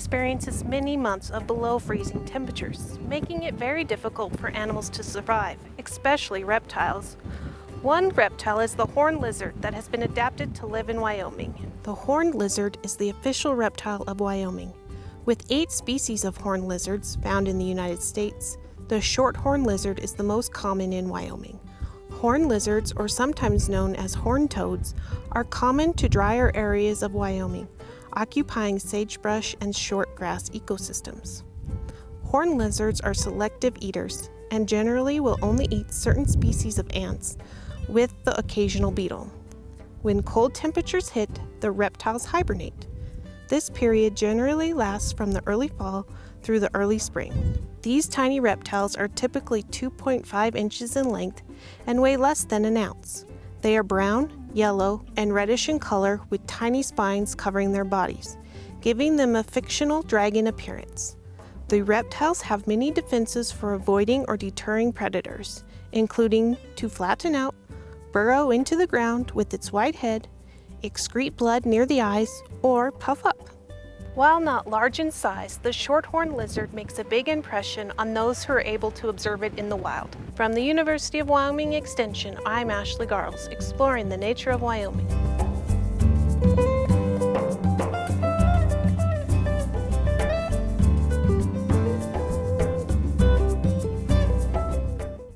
experiences many months of below freezing temperatures, making it very difficult for animals to survive, especially reptiles. One reptile is the horned lizard that has been adapted to live in Wyoming. The horned lizard is the official reptile of Wyoming. With eight species of horned lizards found in the United States, the short-horned lizard is the most common in Wyoming. Horned lizards, or sometimes known as horned toads, are common to drier areas of Wyoming, occupying sagebrush and short grass ecosystems. Horned lizards are selective eaters and generally will only eat certain species of ants, with the occasional beetle. When cold temperatures hit, the reptiles hibernate. This period generally lasts from the early fall through the early spring. These tiny reptiles are typically 2.5 inches in length and weigh less than an ounce. They are brown, yellow, and reddish in color with tiny spines covering their bodies, giving them a fictional dragon appearance. The reptiles have many defenses for avoiding or deterring predators, including to flatten out, burrow into the ground with its wide head, excrete blood near the eyes, or puff up. While not large in size, the shorthorn lizard makes a big impression on those who are able to observe it in the wild. From the University of Wyoming Extension, I'm Ashley Garles, exploring the nature of Wyoming.